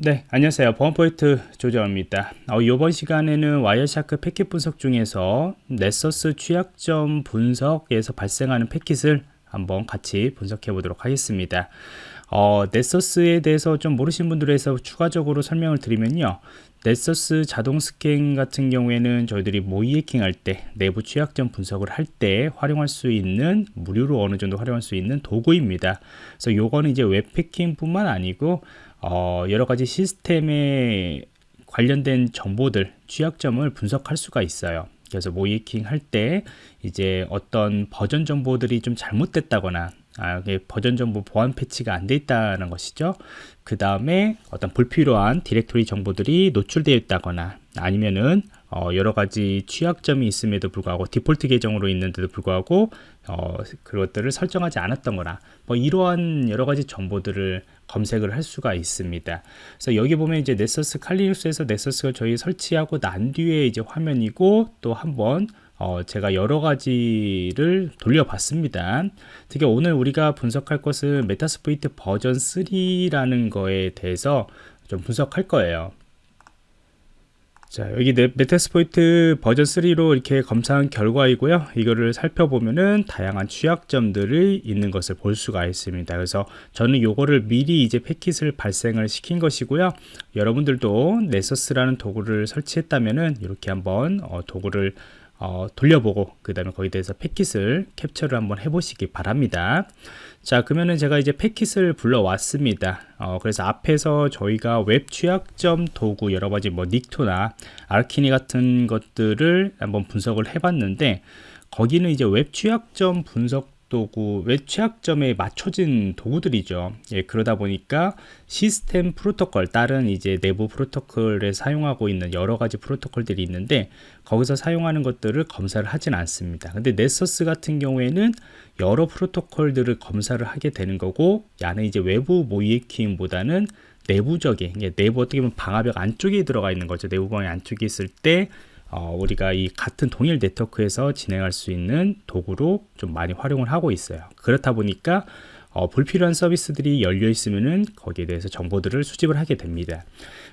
네 안녕하세요. 보안프로젝트 조정원입니다. 어, 이번 시간에는 Wireshark 패킷 분석 중에서 Nessus 취약점 분석에서 발생하는 패킷을 한번 같이 분석해 보도록 하겠습니다. 어, Nessus에 대해서 좀 모르신 분들에서 추가적으로 설명을 드리면요 Nessus 자동 스캔 같은 경우에는 저희들이 모의 해킹 할 때 내부 취약점 분석을 할 때 활용할 수 있는 무료로 어느 정도 활용할 수 있는 도구입니다 그래서 요거는 이제 웹 해킹 뿐만 아니고 어, 여러 가지 시스템에 관련된 정보들, 취약점을 분석할 수가 있어요. 그래서 모의 해킹 할 때 이제 어떤 버전 정보들이 좀 잘못됐다거나 아, 버전 정보 보안 패치가 안 돼 있다는 것이죠. 그 다음에 어떤 불필요한 디렉토리 정보들이 노출되어 있다거나 아니면은 어, 여러 가지 취약점이 있음에도 불구하고 디폴트 계정으로 있는데도 불구하고 어, 그것들을 설정하지 않았던 거나 뭐 이러한 여러 가지 정보들을 검색을 할 수가 있습니다. 그래서 여기 보면 이제 넷서스 칼리눅스에서 넷서스가 저희 설치하고 난 뒤에 이제 화면이고 또 한번 어, 제가 여러 가지를 돌려봤습니다. 특히 오늘 우리가 분석할 것은 Metasploitable 버전 3라는 거에 대해서 좀 분석할 거예요. 자 여기 Metasploitable 버전 3로 이렇게 검사한 결과이고요 이거를 살펴보면은 다양한 취약점들이 있는 것을 볼 수가 있습니다 그래서 저는 요거를 미리 이제 패킷을 발생을 시킨 것이고요 여러분들도 Nessus라는 도구를 설치했다면은 이렇게 한번 어, 도구를 어, 돌려보고 그 다음에 거기에 대해서 패킷을 캡처를 한번 해보시기 바랍니다. 자 그러면은 제가 이제 패킷을 불러왔습니다. 어, 그래서 앞에서 저희가 웹 취약점 도구 여러가지 뭐 Nikto나 Arachni 같은 것들을 한번 분석을 해봤는데 거기는 이제 웹 취약점 분석 도구 웹 취약점에 맞춰진 도구들이죠. 예, 그러다 보니까 시스템 프로토콜 다른 이제 내부 프로토콜에 사용하고 있는 여러 가지 프로토콜들이 있는데 거기서 사용하는 것들을 검사를 하진 않습니다. 근데 넷서스 같은 경우에는 여러 프로토콜들을 검사를 하게 되는 거고 야는 이제 외부 모이킹보다는 내부적인 내부 어떻게 보면 방화벽 안쪽에 들어가 있는 거죠. 내부 방의 안쪽에 있을 때 어, 우리가 이 같은 동일 네트워크에서 진행할 수 있는 도구로 좀 많이 활용을 하고 있어요. 그렇다 보니까 어, 불필요한 서비스들이 열려 있으면은 거기에 대해서 정보들을 수집을 하게 됩니다.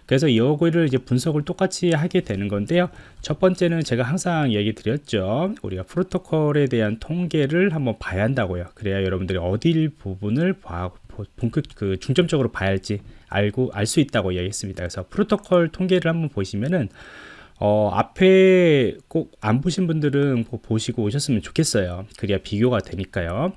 그래서 이거를 이제 분석을 똑같이 하게 되는 건데요. 첫 번째는 제가 항상 얘기 드렸죠. 우리가 프로토콜에 대한 통계를 한번 봐야 한다고요. 그래야 여러분들이 어딜 부분을 봐, 본격 그 중점적으로 봐야 할지 알고 알 수 있다고 얘기했습니다. 그래서 프로토콜 통계를 한번 보시면은 어, 앞에 꼭 안 보신 분들은 보시고 오셨으면 좋겠어요. 그래야 비교가 되니까요.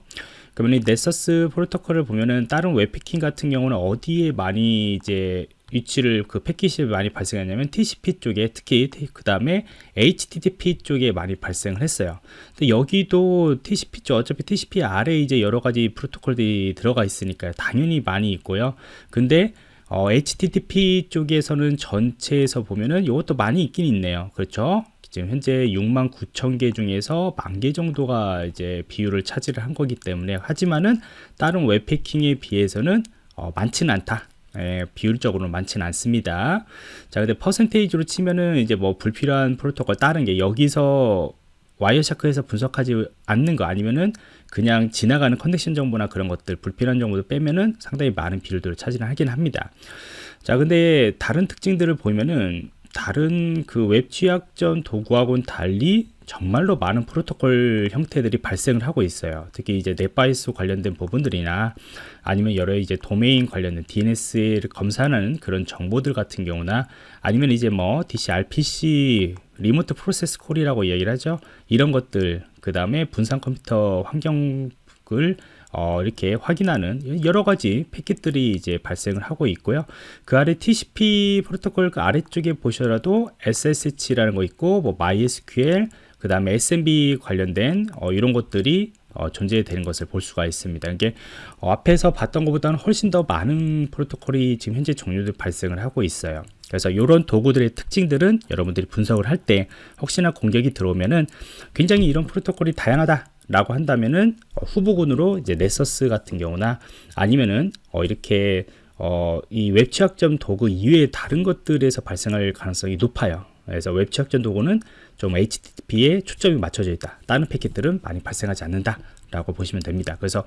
그러면 이 Nessus 프로토콜을 보면은 다른 웹 해킹 같은 경우는 어디에 많이 이제 위치를 그 패킷이 많이 발생하냐면 TCP 쪽에 특히 그 다음에 HTTP 쪽에 많이 발생을 했어요. 근데 여기도 TCP 쪽 어차피 TCP 아래 이제 여러 가지 프로토콜들이 들어가 있으니까 당연히 많이 있고요. 근데 어, HTTP 쪽에서는 전체에서 보면은 이것도 많이 있긴 있네요. 그렇죠? 지금 현재 6만 9천 개 중에서 만 개 정도가 이제 비율을 차지를 한 거기 때문에 하지만은 다른 웹 해킹에 비해서는 어, 많지는 않다. 예, 비율적으로 많지는 않습니다. 자, 근데 percentage로 치면은 이제 뭐 불필요한 프로토콜 다른 게 여기서 Wireshark에서 분석하지 않는 거 아니면은 그냥 지나가는 connection 정보나 그런 것들 불필요한 정보도 빼면은 상당히 많은 비율들을 차지를 하긴 합니다 자 근데 다른 특징들을 보면은 다른 그 웹 취약점 도구하고는 달리 정말로 많은 프로토콜 형태들이 발생을 하고 있어요. 특히 이제 NetBIOS 관련된 부분들이나 아니면 여러 이제 도메인 관련된 DNS를 검사하는 그런 정보들 같은 경우나 아니면 이제 뭐 DCRPC 리모트 프로세스 콜이라고 얘기를 하죠. 이런 것들 그 다음에 분산 컴퓨터 환경을 어, 이렇게 확인하는 여러 가지 패킷들이 이제 발생을 하고 있고요. 그 아래 TCP 프로토콜 그 아래쪽에 보셔라도 SSH라는 거 있고 뭐 MySQL 그 다음에 SMB 관련된 어, 이런 것들이 어, 존재되는 것을 볼 수가 있습니다. 이게 어, 앞에서 봤던 것보다는 훨씬 더 많은 프로토콜이 지금 현재 종류들 발생을 하고 있어요. 그래서 이런 도구들의 특징들은 여러분들이 분석을 할 때 혹시나 공격이 들어오면은 굉장히 이런 프로토콜이 다양하다 라고 한다면은 어, 후보군으로 이제 넷서스 같은 경우나 아니면은 어, 이렇게 어, 이 웹취약점 도구 이외의 다른 것들에서 발생할 가능성이 높아요. 그래서 웹취약점 도구는 좀 HTTP에 초점이 맞춰져 있다. 다른 패킷들은 많이 발생하지 않는다. 라고 보시면 됩니다. 그래서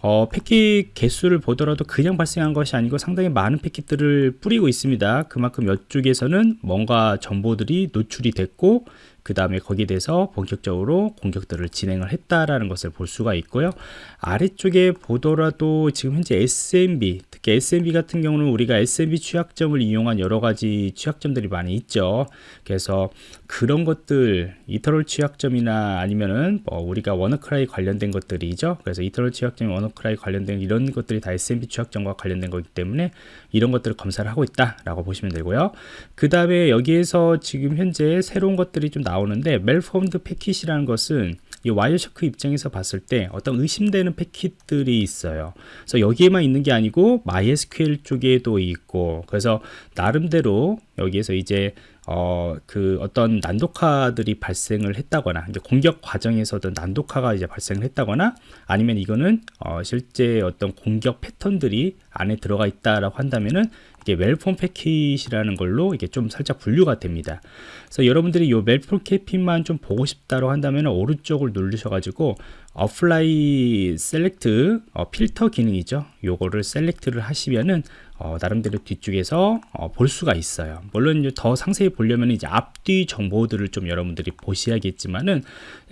어, 패킷 개수를 보더라도 그냥 발생한 것이 아니고 상당히 많은 패킷들을 뿌리고 있습니다. 그만큼 이쪽에서는 뭔가 정보들이 노출이 됐고 그 다음에 거기에 대해서 본격적으로 공격들을 진행을 했다라는 것을 볼 수가 있고요. 아래쪽에 보더라도 지금 현재 SMB, 특히 SMB 같은 경우는 우리가 SMB 취약점을 이용한 여러 가지 취약점들이 많이 있죠. 그래서 그런 것들, Eternal 취약점이나 아니면은 뭐 우리가 WannaCry 관련된 것들이죠. 그래서 Eternal 취약점이 WannaCry 관련된 이런 것들이 다 SMB 취약점과 관련된 거기 때문에 이런 것들을 검사를 하고 있다 라고 보시면 되고요. 그 다음에 여기에서 지금 현재 새로운 것들이 좀 나오는데 malformed 패킷이라는 것은 이 Wireshark 입장에서 봤을 때 어떤 의심되는 패킷들이 있어요. 그래서 여기에만 있는 게 아니고 MySQL 쪽에도 있고 그래서 나름대로 여기에서 이제 어, 그 어떤 난독화들이 발생을 했다거나 이제 공격 과정에서도 난독화가 이제 발생을 했다거나 아니면 이거는 어, 실제 어떤 공격 패턴들이 안에 들어가 있다라고 한다면은 이게 malformed 패킷이라는 걸로 이게 좀 살짝 분류가 됩니다. 그래서 여러분들이 이 malformed 패킷만 좀 보고 싶다고 한다면 오른쪽을 누르셔가지고 apply select 어, 필터 기능이죠. 요거를 select를 하시면은 어, 나름대로 뒤쪽에서 어, 볼 수가 있어요. 물론 더 상세히 보려면 이제 앞뒤 정보들을 좀 여러분들이 보셔야겠지만은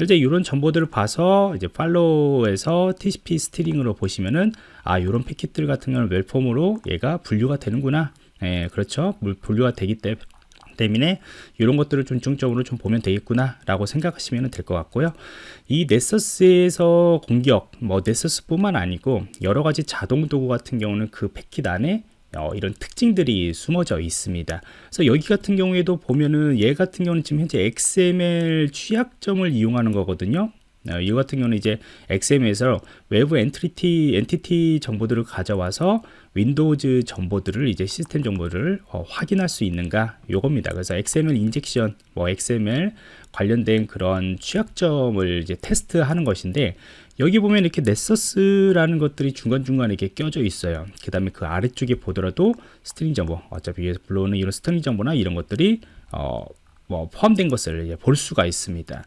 이제 이런 정보들을 봐서 이제 follow에서 TCP stream으로 보시면은 아 이런 패킷들 같은 경우는 웰폼으로 얘가 분류가 되는구나. 예, 그렇죠. 분류가 되기 때문에 때문에 이런 것들을 좀 중점으로 좀 보면 되겠구나 라고 생각하시면 될 것 같고요 이 Nessus에서 공격 뭐 Nessus 뿐만 아니고 여러 가지 자동 도구 같은 경우는 그 패킷 안에 어, 이런 특징들이 숨어져 있습니다. 그래서 여기 같은 경우에도 보면은 얘 같은 경우는 지금 현재 XML 취약점을 이용하는 거거든요. 어, 이 같은 경우는 이제 XML에서 외부 entity entity 정보들을 가져와서 Windows 정보들을 이제 시스템 정보를 어, 확인할 수 있는가 요겁니다. 그래서 XML injection, 뭐 XML 관련된 그런 취약점을 이제 테스트하는 것인데 여기 보면 이렇게 Nessus라는 것들이 중간중간에 이렇게 껴져 있어요. 그 다음에 그 아래쪽에 보더라도 string 정보, 어차피 위에서 불러오는 이런 string 정보나 이런 것들이 어, 뭐 포함된 것을 볼 수가 있습니다.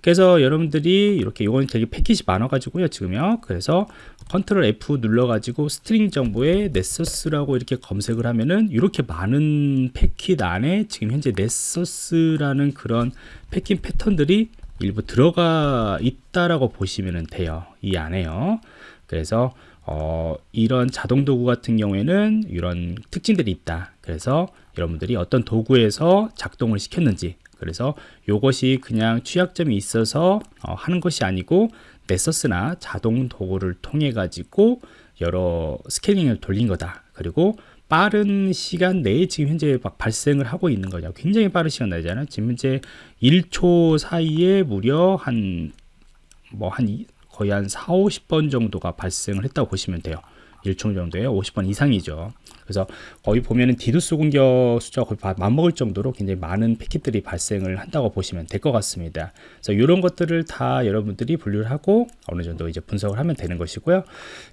그래서 여러분들이 이렇게 이건 되게 패킷이 많아 가지고요 지금요. 그래서 컨트롤 F 눌러 가지고 string 정보에 Nessus라고 이렇게 검색을 하면은 이렇게 많은 패킷 안에 지금 현재 Nessus라는 그런 패킷 패턴들이 일부 들어가 있다라고 보시면 돼요 이 안에요. 그래서 어, 이런 자동 도구 같은 경우에는 이런 특징들이 있다. 그래서 여러분들이 어떤 도구에서 작동을 시켰는지 그래서 이것이 그냥 취약점이 있어서 어, 하는 것이 아니고 넷서스나 자동 도구를 통해 가지고 여러 스캐닝을 돌린 거다. 그리고 빠른 시간 내에 지금 현재 막 발생을 하고 있는 거죠 굉장히 빠른 시간 내잖아요. 지금 현재 1초 사이에 무려 한 뭐한 뭐 거의 한 4, 50번 정도가 발생을 했다고 보시면 돼요. 1총 정도에 50번 이상이죠. 그래서 거의 보면은 디도스 공격 숫자가 거의 맞먹을 정도로 굉장히 많은 패킷들이 발생을 한다고 보시면 될 것 같습니다. 그래서 이런 것들을 다 여러분들이 분류를 하고 어느 정도 이제 분석을 하면 되는 것이고요.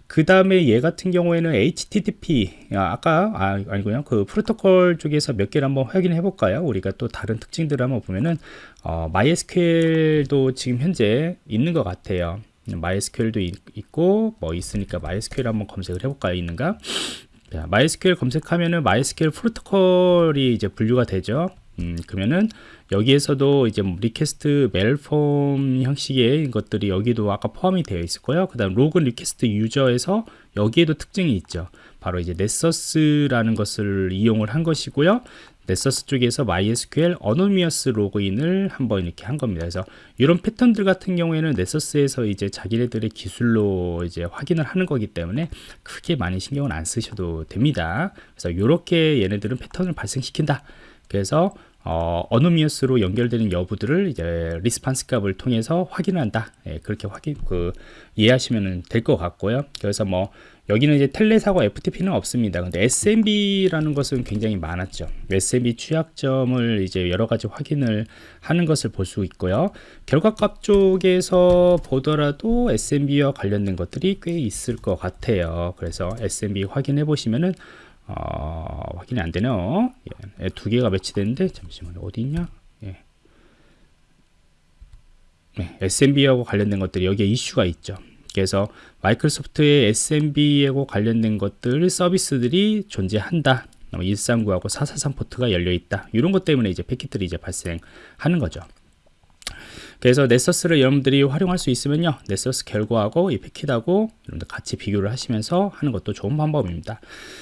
그 다음에 얘 같은 경우에는 HTTP 아, 까 아, 아니고요. 그 프로토콜 쪽에서 몇 개를 한번 확인해 볼까요? 우리가 또 다른 특징들을 한번 보면은 어, MySQL도 지금 현재 있는 것 같아요. MySQL도 있고 뭐 있으니까 MySQL 한번 검색을 해볼까요? 있는가? 자, MySQL 검색하면은 MySQL 프로토콜이 이제 분류가 되죠. 음, 그러면은 여기에서도 이제 request malformed 형식의 것들이 여기도 아까 포함이 되어 있을 거예요. 그 다음 로그인 request user에서 여기에도 특징이 있죠. 바로 이제 Nessus라는 것을 이용을 한 것이고요. Nessus 쪽에서 MySQL anonymous 로그인을 한번 이렇게 한 겁니다. 그래서 이런 패턴들 같은 경우에는 Nessus에서 이제 자기네들의 기술로 이제 확인을 하는 거기 때문에 크게 많이 신경을 안 쓰셔도 됩니다. 그래서 이렇게 얘네들은 패턴을 발생시킨다. 그래서 어, anonymous로 연결되는 여부들을 이제 response 값을 통해서 확인한다. 예, 그렇게 확인 그 이해하시면 될 것 같고요. 그래서 뭐 여기는 이제 텔레사고 FTP는 없습니다. 근데 SMB라는 것은 굉장히 많았죠. SMB 취약점을 이제 여러 가지 확인을 하는 것을 볼 수 있고요. 결과값 쪽에서 보더라도 SMB와 관련된 것들이 꽤 있을 것 같아요. 그래서 SMB 확인해 보시면은 어, 확인이 안 되네요. 예, 두 개가 매치되는데 잠시만요. 어디 있냐? 예. 네, SMB하고 관련된 것들이 여기에 이슈가 있죠. 그래서 Microsoft의 SMB하고 관련된 것들 서비스들이 존재한다. 139하고 443 포트가 열려 있다. 이런 것 때문에 이제 패킷들이 이제 발생하는 거죠. 그래서 Nessus를 여러분들이 활용할 수 있으면요. Nessus 결과하고 이 패킷하고 여러분들 같이 비교를 하시면서 하는 것도 좋은 방법입니다.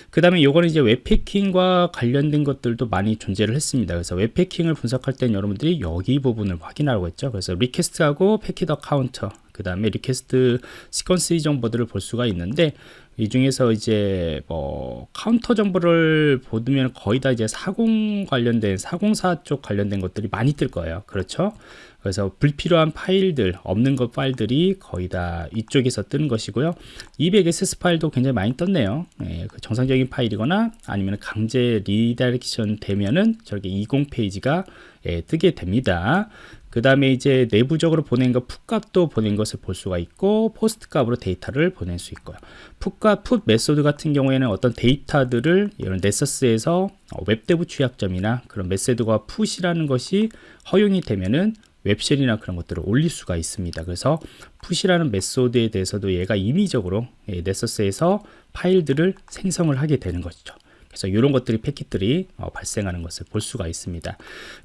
그 다음에 요거는 이제 웹 해킹과 관련된 것들도 많이 존재를 했습니다. 그래서 웹 해킹을 분석할 땐 여러분들이 여기 부분을 확인하라고 했죠. 그래서 request하고 패킷 카운터 그 다음에 request 시퀀스 정보들을 볼 수가 있는데 이 중에서 이제 뭐 카운터 정보를 보면 거의 다 이제 사공 관련된 사공사 쪽 관련된 것들이 많이 뜰 거예요. 그렇죠? 그래서 불필요한 파일들 없는 것 파일들이 거의 다 이쪽에서 뜨는 것이고요. 200ss 파일도 굉장히 많이 떴네요. 예, 그 정상적인 파일이거나 아니면 강제 redirection 되면은 저렇게 20 페이지가 예, 뜨게 됩니다 그 다음에 이제 내부적으로 보낸 거 PUT값도 보낸 것을 볼 수가 있고 POST 값으로 데이터를 보낼 수 있고요 PUT값 PUT method 같은 경우에는 어떤 데이터들을 이런 Nessus에서 WebDAV 취약점이나 그런 method가 PUT이라는 것이 허용이 되면은 web shell이나 그런 것들을 올릴 수가 있습니다. 그래서 PUT이라는 method에 대해서도 얘가 임의적으로 예, Nessus에서 파일들을 생성을 하게 되는 것이죠. 그래서 이런 것들이 패킷들이 어, 발생하는 것을 볼 수가 있습니다.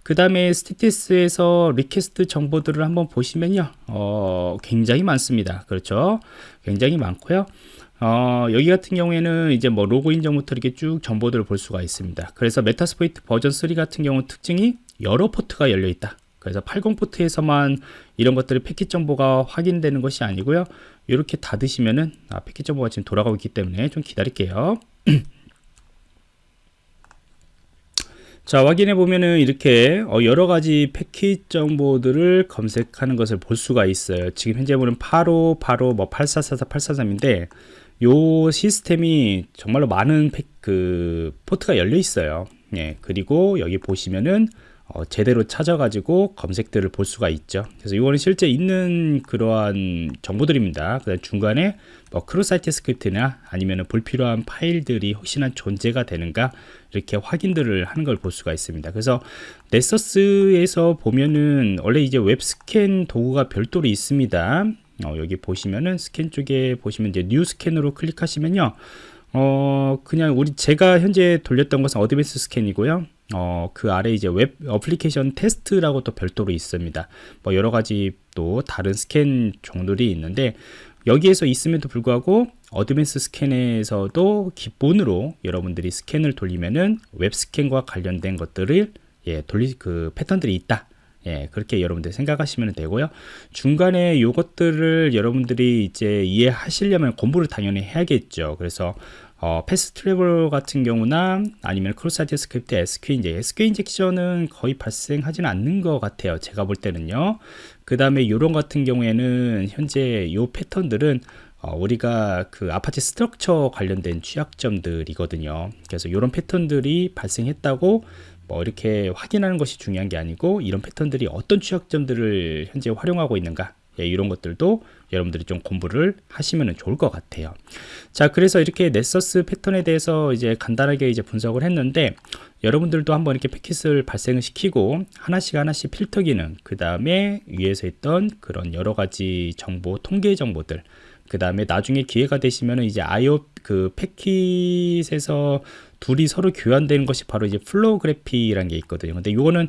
그 다음에 statistics에서 request 정보들을 한번 보시면요. 어, 굉장히 많습니다. 그렇죠. 굉장히 많고요. 어, 여기 같은 경우에는 이제 뭐 로그인 전부터 이렇게 쭉 정보들을 볼 수가 있습니다. 그래서 Metasploit 버전 3 같은 경우 특징이 여러 포트가 열려 있다. 그래서 80 포트에서만 이런 것들이 패킷 정보가 확인되는 것이 아니고요. 이렇게 닫으시면은 아, 패킷 정보가 지금 돌아가고 있기 때문에 좀 기다릴게요. 자 확인해 보면은 이렇게 어, 여러 가지 패킷 정보들을 검색하는 것을 볼 수가 있어요. 지금 현재 보는 85, 85, 뭐 8444, 843인데 요 시스템이 정말로 많은 패, 그 포트가 열려 있어요. 예, 그리고 여기 보시면은 어, 제대로 찾아가지고 검색들을 볼 수가 있죠. 그래서 이거는 실제 있는 그러한 정보들입니다. 그 중간에 뭐 cross-site script나 아니면 불필요한 파일들이 혹시나 존재가 되는가 이렇게 확인들을 하는 걸 볼 수가 있습니다. 그래서 Nessus에서 보면은 원래 이제 웹 스캔 도구가 별도로 있습니다. 어, 여기 보시면은 스캔 쪽에 보시면 이제 new scan으로 클릭하시면요. 어, 그냥 우리 제가 현재 돌렸던 것은 advanced scan이고요. 어, 그 아래 이제 web application test라고 또 별도로 있습니다. 뭐 여러 가지 또 다른 스캔 종들이 있는데 여기에서 있음에도 불구하고 advanced scan에서도 기본으로 여러분들이 스캔을 돌리면은 웹 스캔과 관련된 것들을 예, 돌리 그 패턴들이 있다. 예, 그렇게 여러분들 생각하시면 되고요. 중간에 요것들을 여러분들이 이제 이해하시려면 공부를 당연히 해야겠죠. 그래서 어, path traversal 같은 경우나 아니면 cross-site script SQ 이제 SQ injection은 거의 발생하지는 않는 것 같아요. 제가 볼 때는요. 그 다음에 요런 같은 경우에는 현재 요 패턴들은 어, 우리가 그 Apache Struts 관련된 취약점들이거든요. 그래서 이런 패턴들이 발생했다고 뭐 이렇게 확인하는 것이 중요한 게 아니고 이런 패턴들이 어떤 취약점들을 현재 활용하고 있는가 예, 이런 것들도 여러분들이 좀 공부를 하시면 좋을 것 같아요. 자, 그래서 이렇게 Nessus 패턴에 대해서 이제 간단하게 이제 분석을 했는데 여러분들도 한번 이렇게 패킷을 발생을 시키고 하나씩 하나씩 필터 기능, 그 다음에 위에서 있던 그런 여러 가지 정보, 통계 정보들, 그 다음에 나중에 기회가 되시면 이제 아이오 그 패킷에서 둘이 서로 교환되는 것이 바로 이제 플로그래피라는 게 있거든요. 근데 이거는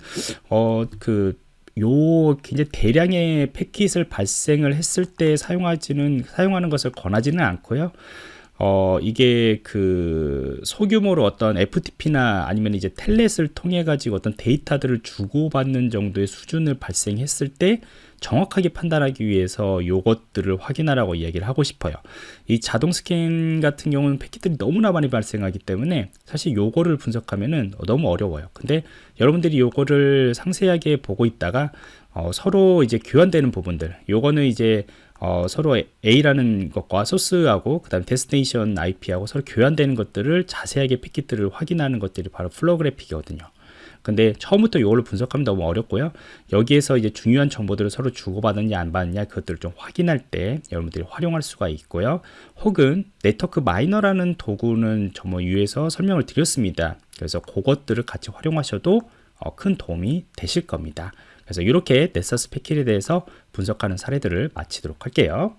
어 그 요 굉장히 대량의 패킷을 발생을 했을 때 사용하지는 사용하는 것을 권하지는 않고요. 어, 이게 그 소규모로 어떤 FTP나 아니면 이제 텔넷을 통해 가지고 어떤 데이터들을 주고받는 정도의 수준을 발생했을 때 정확하게 판단하기 위해서 요것들을 확인하라고 이야기를 하고 싶어요. 이 자동 스캔 같은 경우는 패킷들이 너무나 많이 발생하기 때문에 사실 요거를 분석하면은 너무 어려워요. 근데 여러분들이 요거를 상세하게 보고 있다가 어, 서로 이제 교환되는 부분들 요거는 이제 어, 서로 A라는 것과 소스하고 그 다음 destination IP하고 서로 교환되는 것들을 자세하게 패킷들을 확인하는 것들이 바로 flow graph이거든요. 근데 처음부터 이걸로 분석하면 너무 어렵고요. 여기에서 이제 중요한 정보들을 서로 주고받았냐 안 받느냐 그것들을 좀 확인할 때 여러분들이 활용할 수가 있고요. 혹은 네트워크 마이너라는 도구는 저뭐 위에서 설명을 드렸습니다. 그래서 그것들을 같이 활용하셔도 어, 큰 도움이 되실 겁니다 그래서 이렇게 넷서스 패킷에 대해서 분석하는 사례들을 마치도록 할게요.